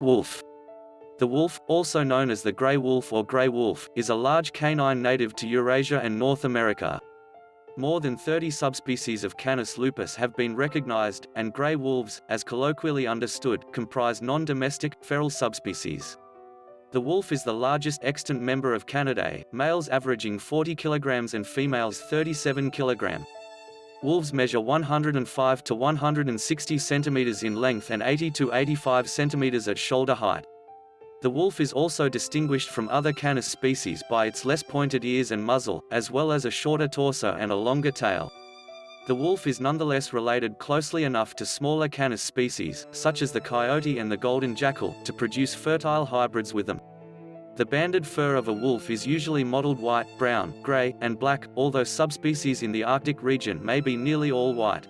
Wolf. The wolf, also known as the gray wolf or gray wolf, is a large canine native to Eurasia and North America. More than 30 subspecies of Canis lupus have been recognized, and gray wolves, as colloquially understood, comprise non-domestic, feral subspecies. The wolf is the largest extant member of Canidae, males averaging 40 kg and females 37 kg. Wolves measure 105 to 160 centimeters in length and 80 to 85 centimeters at shoulder height. The wolf is also distinguished from other Canis species by its less pointed ears and muzzle, as well as a shorter torso and a longer tail. The wolf is nonetheless related closely enough to smaller Canis species, such as the coyote and the golden jackal, to produce fertile hybrids with them. The banded fur of a wolf is usually mottled white, brown, gray, and black, although subspecies in the Arctic region may be nearly all white.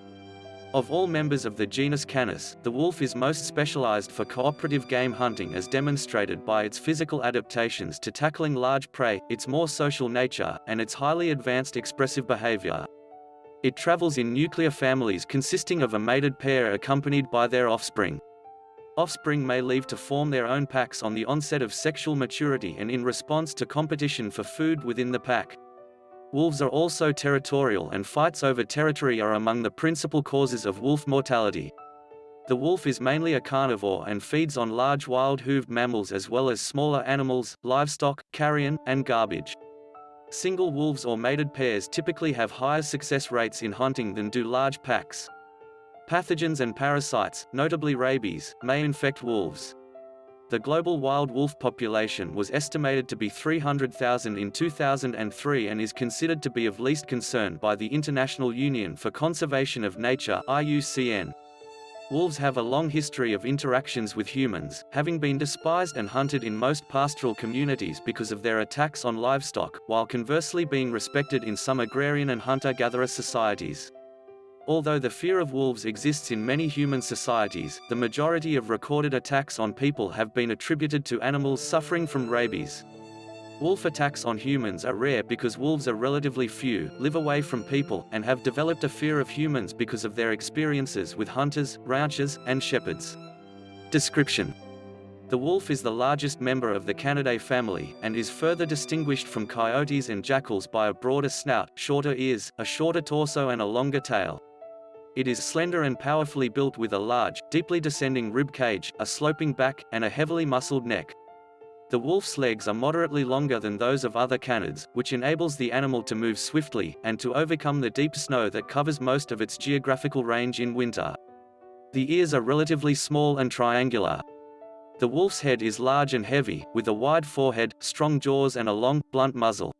Of all members of the genus Canis, the wolf is most specialized for cooperative game hunting as demonstrated by its physical adaptations to tackling large prey, its more social nature, and its highly advanced expressive behavior. It travels in nuclear families consisting of a mated pair accompanied by their offspring. Offspring may leave to form their own packs on the onset of sexual maturity and in response to competition for food within the pack. Wolves are also territorial and fights over territory are among the principal causes of wolf mortality. The wolf is mainly a carnivore and feeds on large wild-hooved mammals as well as smaller animals, livestock, carrion, and garbage. Single wolves or mated pairs typically have higher success rates in hunting than do large packs. Pathogens and parasites, notably rabies, may infect wolves. The global wild wolf population was estimated to be 300,000 in 2003 and is considered to be of least concern by the International Union for Conservation of Nature IUCN. Wolves have a long history of interactions with humans, having been despised and hunted in most pastoral communities because of their attacks on livestock, while conversely being respected in some agrarian and hunter-gatherer societies. Although the fear of wolves exists in many human societies, the majority of recorded attacks on people have been attributed to animals suffering from rabies. Wolf attacks on humans are rare because wolves are relatively few, live away from people, and have developed a fear of humans because of their experiences with hunters, ranchers, and shepherds. Description The wolf is the largest member of the Canidae family, and is further distinguished from coyotes and jackals by a broader snout, shorter ears, a shorter torso and a longer tail. It is slender and powerfully built with a large, deeply descending rib cage, a sloping back, and a heavily muscled neck. The wolf's legs are moderately longer than those of other canids, which enables the animal to move swiftly, and to overcome the deep snow that covers most of its geographical range in winter. The ears are relatively small and triangular. The wolf's head is large and heavy, with a wide forehead, strong jaws and a long, blunt muzzle.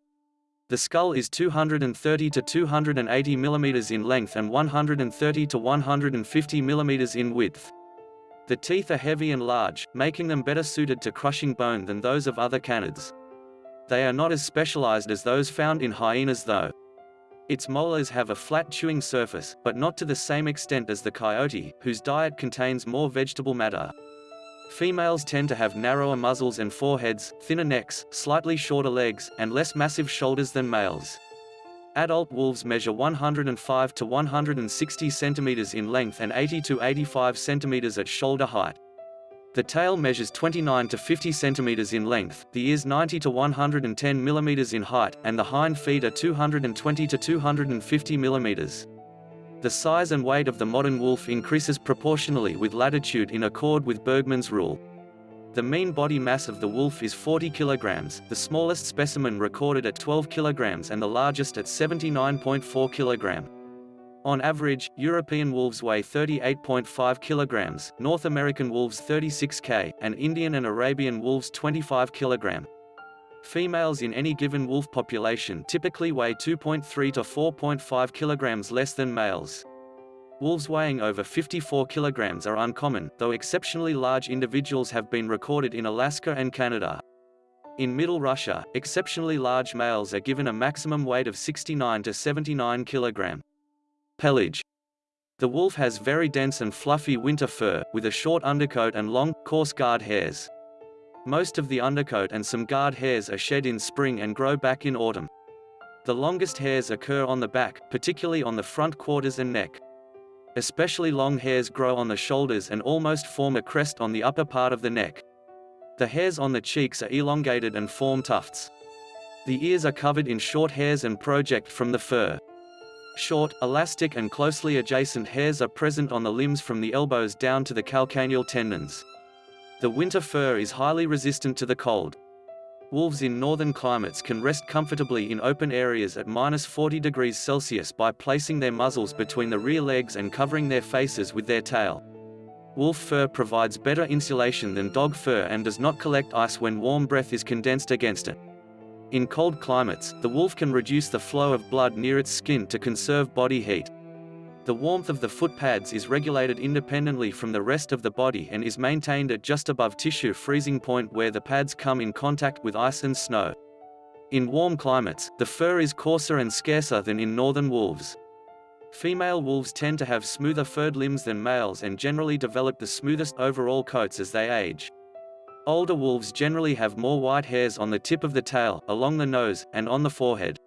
The skull is 230 to 280 mm in length and 130 to 150 mm in width. The teeth are heavy and large, making them better suited to crushing bone than those of other canids. They are not as specialized as those found in hyenas though. Its molars have a flat chewing surface, but not to the same extent as the coyote, whose diet contains more vegetable matter. Females tend to have narrower muzzles and foreheads, thinner necks, slightly shorter legs, and less massive shoulders than males. Adult wolves measure 105 to 160 centimeters in length and 80 to 85 centimeters at shoulder height. The tail measures 29 to 50 centimeters in length, the ears 90 to 110 millimeters in height, and the hind feet are 220 to 250 millimeters. The size and weight of the modern wolf increases proportionally with latitude in accord with Bergmann's rule. The mean body mass of the wolf is 40 kilograms, the smallest specimen recorded at 12 kilograms and the largest at 79.4 kilogram. On average, European wolves weigh 38.5 kilograms, North American wolves 36 k, and Indian and Arabian wolves 25 kilogram. Females in any given wolf population typically weigh 2.3 to 4.5 kilograms less than males. Wolves weighing over 54 kilograms are uncommon, though exceptionally large individuals have been recorded in Alaska and Canada. In Middle Russia, exceptionally large males are given a maximum weight of 69 to 79 kg. Pelage. The wolf has very dense and fluffy winter fur, with a short undercoat and long, coarse guard hairs. Most of the undercoat and some guard hairs are shed in spring and grow back in autumn. The longest hairs occur on the back, particularly on the front quarters and neck. Especially long hairs grow on the shoulders and almost form a crest on the upper part of the neck. The hairs on the cheeks are elongated and form tufts. The ears are covered in short hairs and project from the fur. Short, elastic and closely adjacent hairs are present on the limbs from the elbows down to the calcaneal tendons. The winter fur is highly resistant to the cold. Wolves in northern climates can rest comfortably in open areas at minus 40 degrees Celsius by placing their muzzles between the rear legs and covering their faces with their tail. Wolf fur provides better insulation than dog fur and does not collect ice when warm breath is condensed against it. In cold climates, the wolf can reduce the flow of blood near its skin to conserve body heat. The warmth of the foot pads is regulated independently from the rest of the body and is maintained at just above tissue freezing point where the pads come in contact with ice and snow. In warm climates, the fur is coarser and scarcer than in northern wolves. Female wolves tend to have smoother furred limbs than males and generally develop the smoothest overall coats as they age. Older wolves generally have more white hairs on the tip of the tail, along the nose, and on the forehead.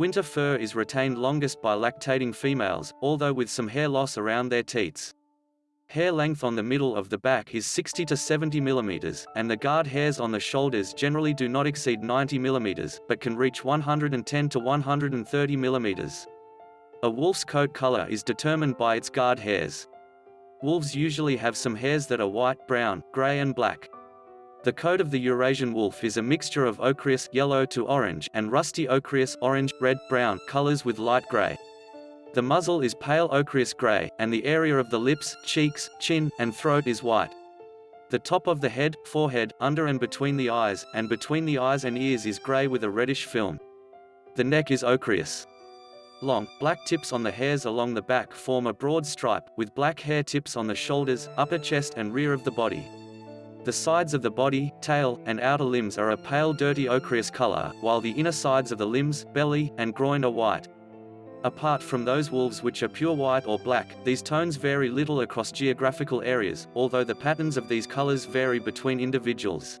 Winter fur is retained longest by lactating females, although with some hair loss around their teats. Hair length on the middle of the back is 60 to 70 mm, and the guard hairs on the shoulders generally do not exceed 90 mm, but can reach 110 to 130 mm. A wolf's coat color is determined by its guard hairs. Wolves usually have some hairs that are white, brown, gray and black. The coat of the Eurasian wolf is a mixture of ochreous yellow to orange and rusty ochreous orange, red, brown colors with light gray. The muzzle is pale ochreous gray, and the area of the lips, cheeks, chin, and throat is white. The top of the head, forehead, under and between the eyes, and between the eyes and ears is gray with a reddish film. The neck is ochreous. Long, black tips on the hairs along the back form a broad stripe, with black hair tips on the shoulders, upper chest and rear of the body. The sides of the body, tail, and outer limbs are a pale dirty ochreous color, while the inner sides of the limbs, belly, and groin are white. Apart from those wolves which are pure white or black, these tones vary little across geographical areas, although the patterns of these colors vary between individuals.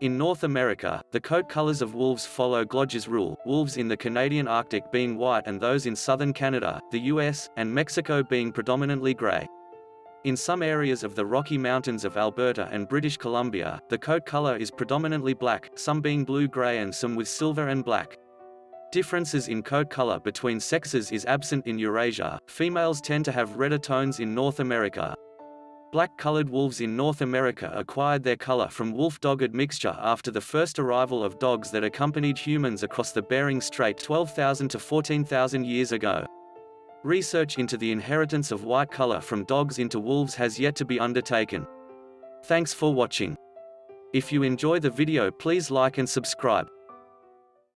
In North America, the coat colors of wolves follow Gloger's rule, wolves in the Canadian Arctic being white and those in southern Canada, the US, and Mexico being predominantly gray. In some areas of the Rocky Mountains of Alberta and British Columbia, the coat color is predominantly black, some being blue-gray and some with silver and black. Differences in coat color between sexes is absent in Eurasia, females tend to have redder tones in North America. Black-colored wolves in North America acquired their color from wolf-dog mixture after the first arrival of dogs that accompanied humans across the Bering Strait 12,000 to 14,000 years ago. Research into the inheritance of white color from dogs into wolves has yet to be undertaken. Thanks for watching. If you enjoy the video please like and subscribe.